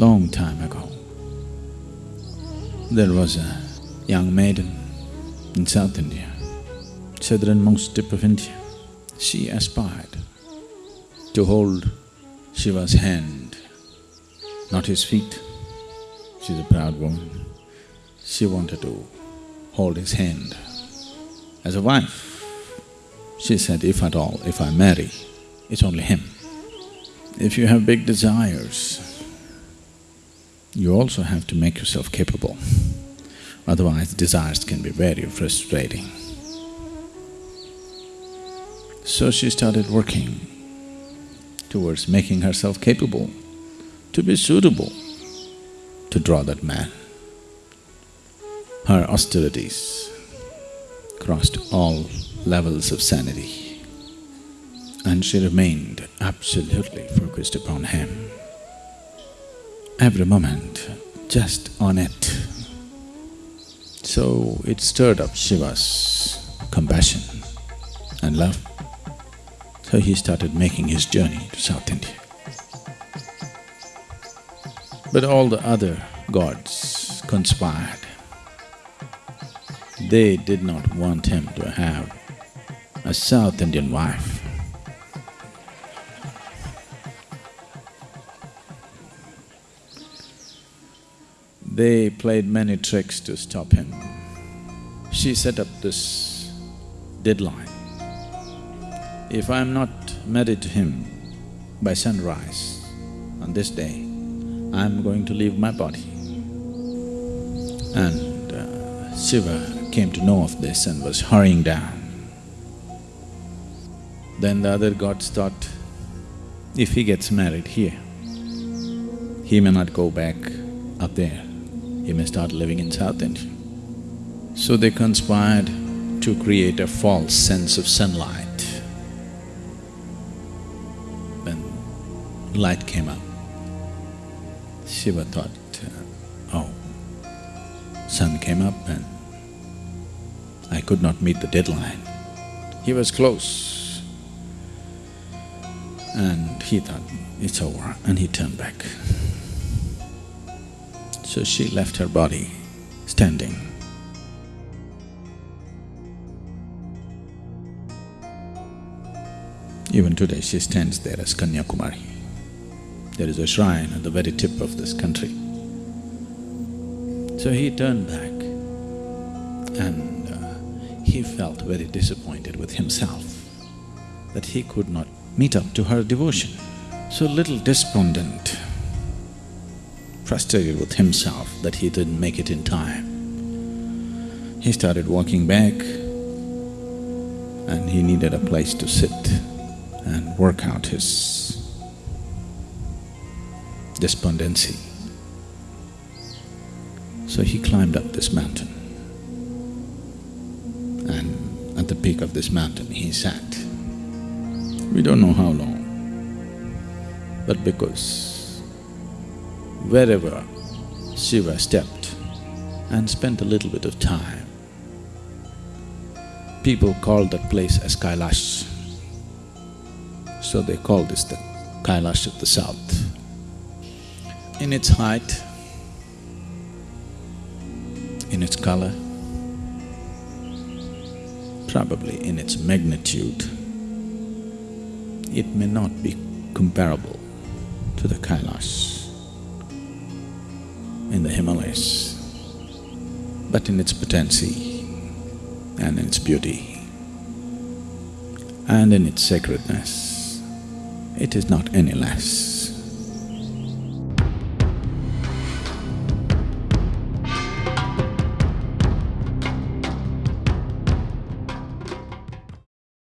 Long time ago, there was a young maiden in South India, southernmost tip of India. She aspired to hold Shiva's hand, not his feet. She's a proud woman. She wanted to hold his hand. As a wife, she said, if at all, if I marry, it's only him. If you have big desires, you also have to make yourself capable, otherwise desires can be very frustrating. So she started working towards making herself capable to be suitable to draw that man. Her austerities crossed all levels of sanity and she remained absolutely focused upon him every moment, just on it. So it stirred up Shiva's compassion and love. So he started making his journey to South India. But all the other gods conspired. They did not want him to have a South Indian wife. They played many tricks to stop him. She set up this deadline. If I'm not married to him by sunrise on this day, I'm going to leave my body. And uh, Shiva came to know of this and was hurrying down. Then the other gods thought, if he gets married here, he may not go back up there he may start living in South India. So they conspired to create a false sense of sunlight. When light came up, Shiva thought, uh, oh, sun came up and I could not meet the deadline. He was close and he thought, it's over and he turned back. So she left her body standing. Even today she stands there as Kanyakumari. There is a shrine at the very tip of this country. So he turned back and uh, he felt very disappointed with himself that he could not meet up to her devotion. So little despondent, frustrated with himself that he didn't make it in time. He started walking back and he needed a place to sit and work out his despondency. So he climbed up this mountain and at the peak of this mountain he sat. We don't know how long, but because wherever Shiva stepped and spent a little bit of time, people called that place as Kailash. So they call this the Kailash of the south. In its height, in its color, probably in its magnitude, it may not be comparable to the Kailash in the Himalayas, but in its potency and in its beauty and in its sacredness, it is not any less.